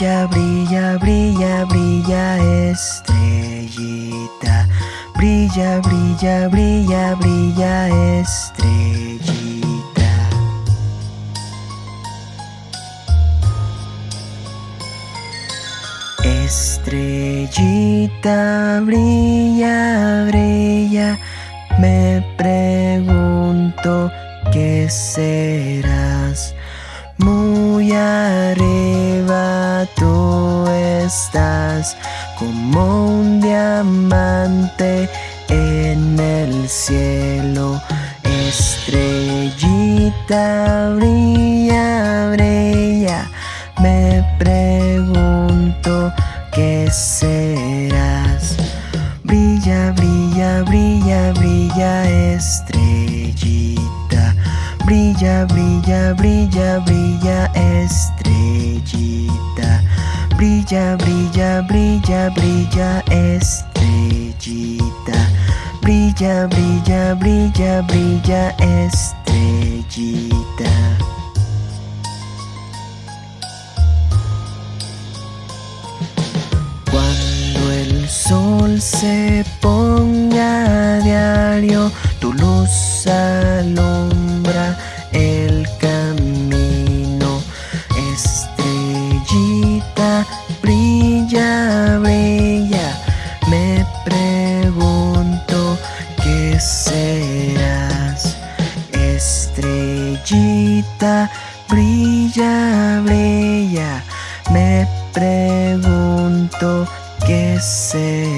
Brilla, brilla, brilla, brilla estrellita. Brilla, brilla, brilla, brilla estrellita. Estrellita, brilla, brilla. Me pregunto qué serás. Muy arriba estás como un diamante en el cielo. Estrellita brilla, brilla. Me pregunto qué serás. Brilla, brilla, brilla, brilla, estrellita. Brilla, brilla, brilla, brilla, estrellita. Brilla, brilla, brilla, brilla, estrellita. Brilla, brilla, brilla, brilla, estrellita. Cuando el sol se ponga a diario, tu luz alumbra brilla. Me pregunto qué serás. Estrellita, brilla, brilla. Me pregunto qué serás.